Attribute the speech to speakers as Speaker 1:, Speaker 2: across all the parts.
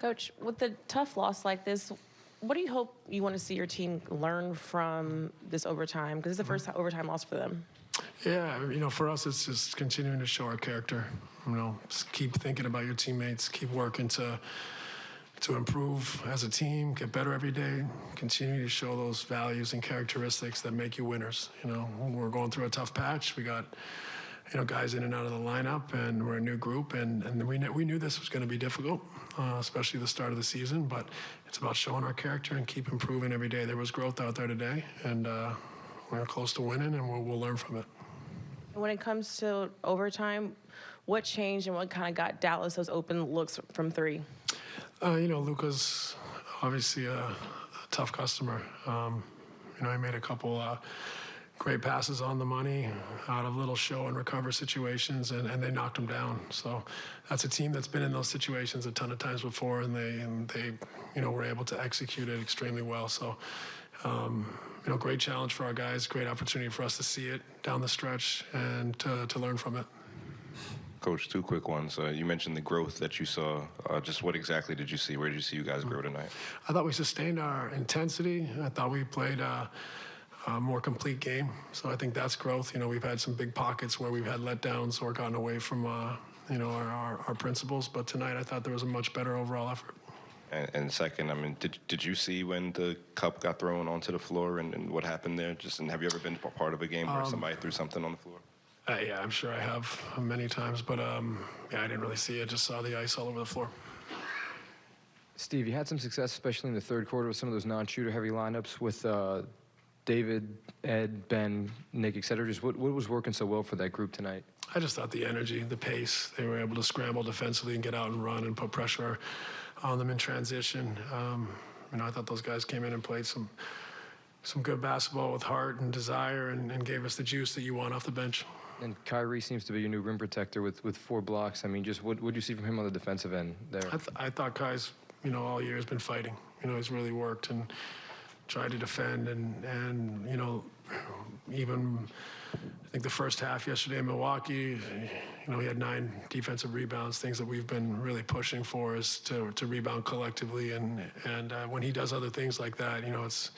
Speaker 1: Coach, with a tough loss like this, what do you hope you want to see your team learn from this overtime? Because it's the first mm-hmm. overtime loss for them.
Speaker 2: Yeah, you know, for us, it's just continuing to show our character. You know, just keep thinking about your teammates, keep working to to improve as a team, get better every day, continue to show those values and characteristics that make you winners. You know, we're going through a tough patch. We got you know guys in and out of the lineup, and we're a new group, and and we kn- we knew this was going to be difficult, uh, especially the start of the season. But it's about showing our character and keep improving every day. There was growth out there today, and uh, we're close to winning, and we'll, we'll learn from it.
Speaker 1: When it comes to overtime, what changed and what kind of got Dallas those open looks from three?
Speaker 2: Uh, you know, Luka's obviously a, a tough customer. Um, you know, he made a couple uh, great passes on the money out of little show and recover situations, and, and they knocked him down. So that's a team that's been in those situations a ton of times before, and they and they, you know, were able to execute it extremely well. So. Um, you know, great challenge for our guys, great opportunity for us to see it down the stretch and to, to learn from it.
Speaker 3: Coach, two quick ones. Uh, you mentioned the growth that you saw. Uh, just what exactly did you see? Where did you see you guys grow tonight?
Speaker 2: I thought we sustained our intensity. I thought we played a, a more complete game. So I think that's growth. You know, we've had some big pockets where we've had letdowns or gotten away from, uh, you know, our, our, our principles. But tonight I thought there was a much better overall effort.
Speaker 3: And, and second, I mean, did did you see when the cup got thrown onto the floor and, and what happened there? Just and have you ever been a part of a game where somebody threw something on the floor?
Speaker 2: Uh, yeah, I'm sure I have many times, but um, yeah, I didn't really see it. Just saw the ice all over the floor.
Speaker 4: Steve, you had some success, especially in the third quarter, with some of those non-shooter heavy lineups with uh, David, Ed, Ben, Nick, et cetera. Just what, what was working so well for that group tonight?
Speaker 2: I just thought the energy, the pace, they were able to scramble defensively and get out and run and put pressure on them in transition. Um, you know, I thought those guys came in and played some some good basketball with heart and desire and, and gave us the juice that you want off the bench.
Speaker 4: And Kyrie seems to be your new rim protector with, with four blocks. I mean, just what what do you see from him on the defensive end there?
Speaker 2: I, th- I thought Kai's, you know, all year has been fighting. You know, he's really worked and tried to defend and and you know, even I think the first half yesterday in Milwaukee, you know, he had nine defensive rebounds. Things that we've been really pushing for is to to rebound collectively and and uh, when he does other things like that, you know, it's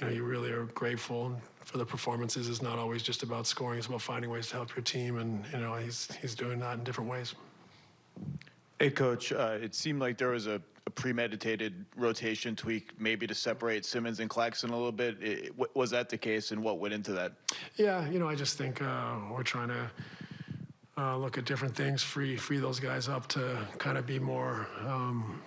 Speaker 2: you know, you really are grateful for the performances. It's not always just about scoring; it's about finding ways to help your team, and you know, he's he's doing that in different ways.
Speaker 5: Hey, Coach, uh, it seemed like there was a, a premeditated rotation tweak, maybe to separate Simmons and Claxton a little bit. I- w- was that the case, and what went into that?
Speaker 2: Yeah, you know, I just think uh, we're trying to uh, look at different things, free free those guys up to kind of be more um,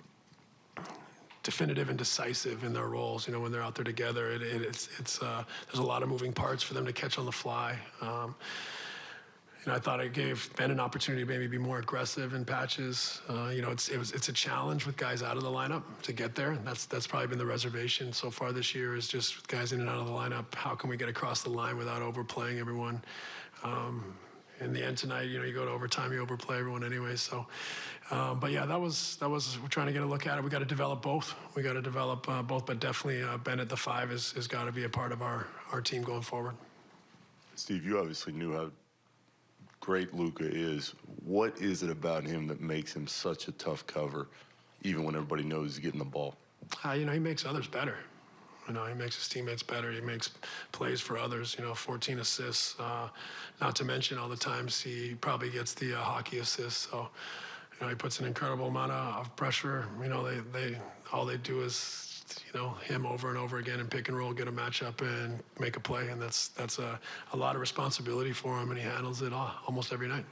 Speaker 2: definitive and decisive in their roles. You know, when they're out there together, it, it, it's it's uh, there's a lot of moving parts for them to catch on the fly. Um, you know, I thought it gave Ben an opportunity to maybe be more aggressive in patches. Uh, you know, it's it was it's a challenge with guys out of the lineup to get there. That's that's probably been the reservation so far this year is just guys in and out of the lineup. How can we get across the line without overplaying everyone? Um, in the end tonight, you know, you go to overtime, you overplay everyone anyway. So, um, but yeah, that was that was we're trying to get a look at it. We got to develop both. We got to develop uh, both, but definitely uh, Ben at the five is has got to be a part of our our team going forward.
Speaker 6: Steve, you obviously knew how great Luka is. What is it about him that makes him such a tough cover, even when everybody knows he's getting the ball?
Speaker 2: Uh, you know, he makes others better. You know, he makes his teammates better. He makes plays for others. You know, 14 assists. Uh, not to mention all the times he probably gets the uh, hockey assists. So, you know, he puts an incredible amount of, of pressure. You know, they, they all they do is, you know, him over and over again and pick and roll, get a matchup and make a play. And that's that's a, a lot of responsibility for him, and he handles it all, almost every night.